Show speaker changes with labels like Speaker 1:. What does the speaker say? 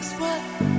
Speaker 1: is what